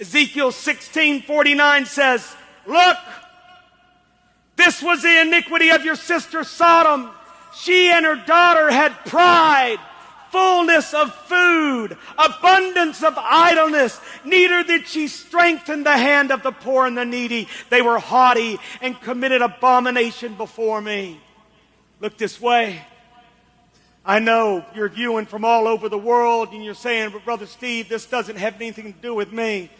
Ezekiel 16 49 says, Look, this was the iniquity of your sister Sodom. She and her daughter had pride, fullness of food, abundance of idleness. Neither did she strengthen the hand of the poor and the needy. They were haughty and committed abomination before me. Look this way. I know you're viewing from all over the world and you're saying, but Brother Steve, this doesn't have anything to do with me.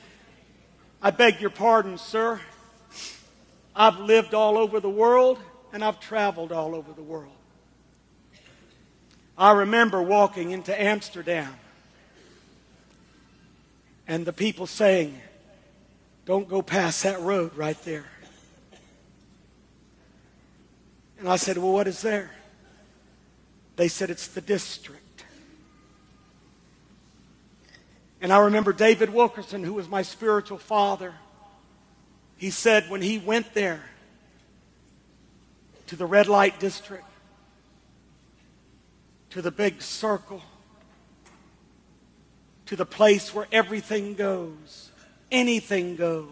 I beg your pardon, sir. I've lived all over the world and I've traveled all over the world. I remember walking into Amsterdam and the people saying, Don't go past that road right there. And I said, Well, what is there? They said, It's the district. And I remember David Wilkerson, who was my spiritual father. He said when he went there to the red light district, to the big circle, to the place where everything goes, anything goes.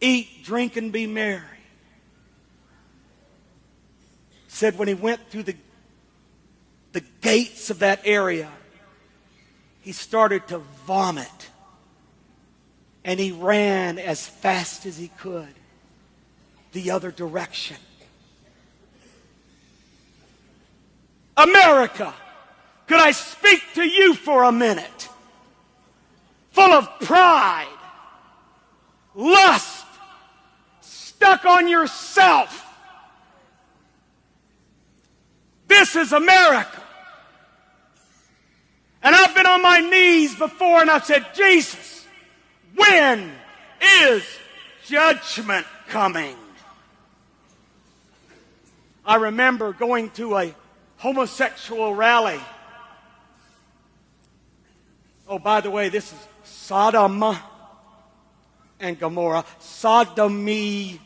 Eat, drink, and be merry. Said when he went through the the gates of that area, he started to vomit. And he ran as fast as he could the other direction. America, could I speak to you for a minute? Full of pride, lust, stuck on yourself This is America. On my knees before and I've said, Jesus, when is judgment coming? I remember going to a homosexual rally. Oh, by the way, this is Sodom and Gomorrah. Sodomy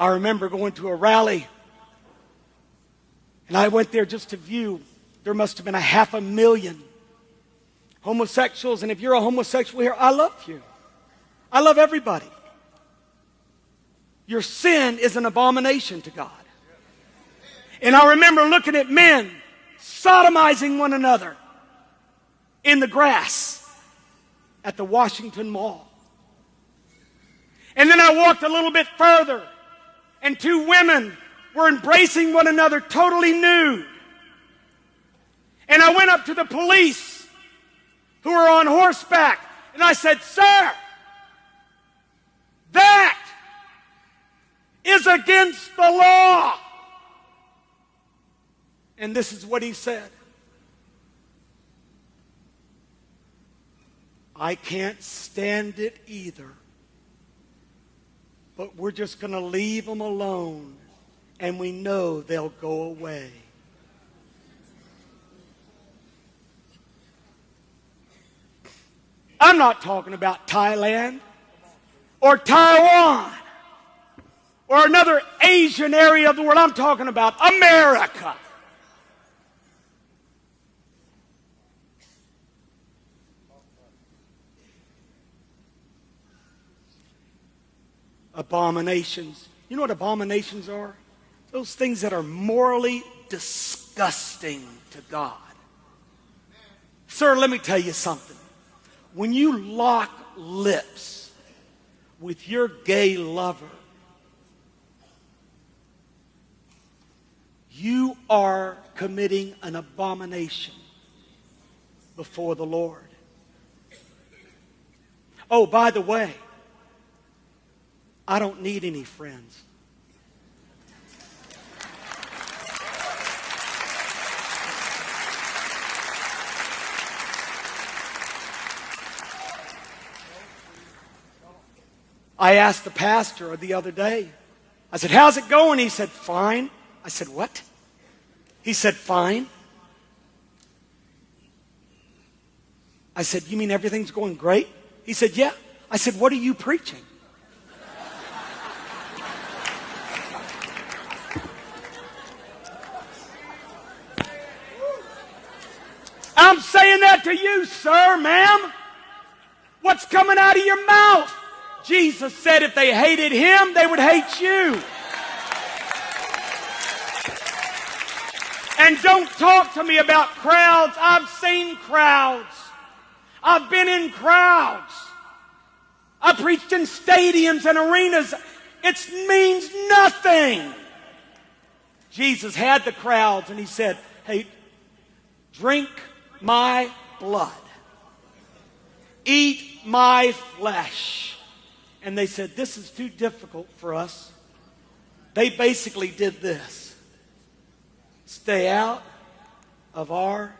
I remember going to a rally, and I went there just to view. There must have been a half a million homosexuals, and if you're a homosexual here, I love you. I love everybody. Your sin is an abomination to God. And I remember looking at men sodomizing one another in the grass at the Washington Mall. And then I walked a little bit further and two women were embracing one another totally nude. And I went up to the police who were on horseback and I said, Sir, that is against the law. And this is what he said I can't stand it either but we're just going to leave them alone and we know they'll go away. I'm not talking about Thailand or Taiwan or another Asian area of the world. I'm talking about America. Abominations. You know what abominations are? Those things that are morally disgusting to God. Sir, let me tell you something. When you lock lips with your gay lover, you are committing an abomination before the Lord. Oh, by the way, I don't need any friends. I asked the pastor the other day, I said, How's it going? He said, Fine. I said, What? He said, Fine. I said, You mean everything's going great? He said, Yeah. I said, What are you preaching? I'm saying that to you, sir, ma'am. What's coming out of your mouth? Jesus said if they hated him, they would hate you. And don't talk to me about crowds. I've seen crowds. I've been in crowds. I preached in stadiums and arenas. It means nothing. Jesus had the crowds and he said, Hey, drink my blood, eat my flesh. And they said, This is too difficult for us. They basically did this stay out of our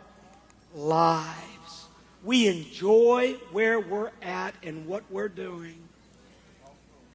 lives. We enjoy where we're at and what we're doing.